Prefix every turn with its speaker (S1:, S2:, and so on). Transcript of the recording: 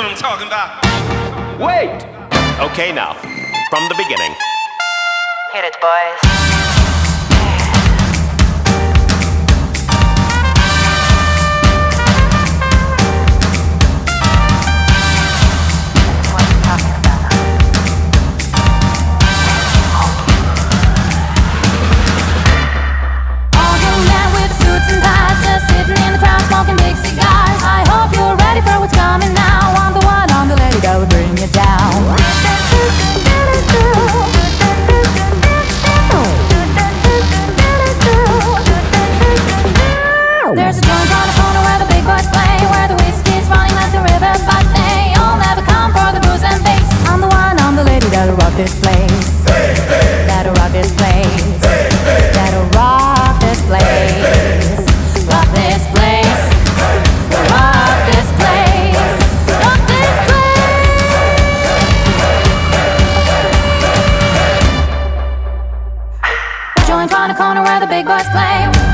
S1: what I'm talking about.
S2: Wait! Okay, now, from the beginning.
S3: Hit it, boys. This place. That'll rock this place. Rock this place. Rock this place. Rock this place. Rock this place. Joint on corner where the big boys play